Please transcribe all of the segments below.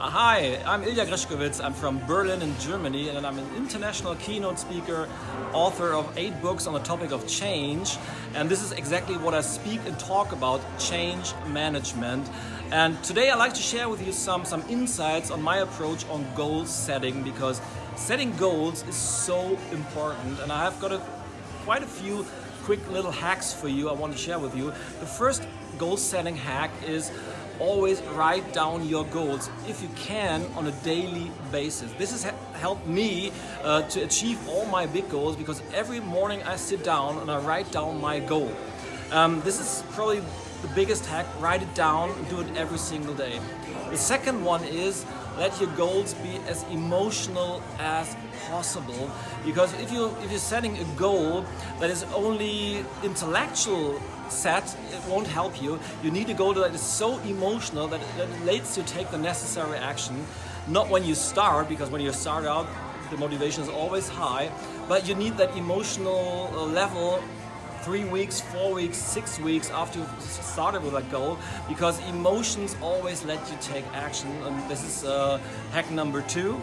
Uh, hi, I'm Ilja Grzeskowitz. I'm from Berlin in Germany and I'm an international keynote speaker, author of eight books on the topic of change. And this is exactly what I speak and talk about, change management. And today I'd like to share with you some, some insights on my approach on goal setting because setting goals is so important and I have got a, quite a few quick little hacks for you I want to share with you. The first goal setting hack is always write down your goals if you can on a daily basis. This has helped me uh, to achieve all my big goals because every morning I sit down and I write down my goal. Um, this is probably the biggest hack, write it down, do it every single day. The second one is let your goals be as emotional as possible. Because if you if you're setting a goal that is only intellectual set it won't help you. You need a goal that is so emotional that, that it lets you take the necessary action. Not when you start because when you start out the motivation is always high but you need that emotional level three weeks, four weeks, six weeks after you started with that goal because emotions always let you take action and this is uh, hack number two.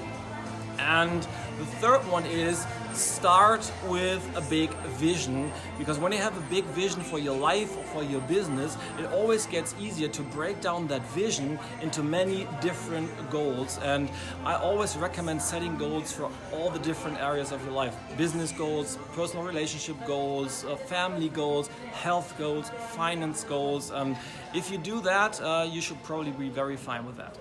And the third one is start with a big vision because when you have a big vision for your life or for your business, it always gets easier to break down that vision into many different goals. And I always recommend setting goals for all the different areas of your life. Business goals, personal relationship goals, uh, family goals, health goals, finance goals. And if you do that, uh, you should probably be very fine with that.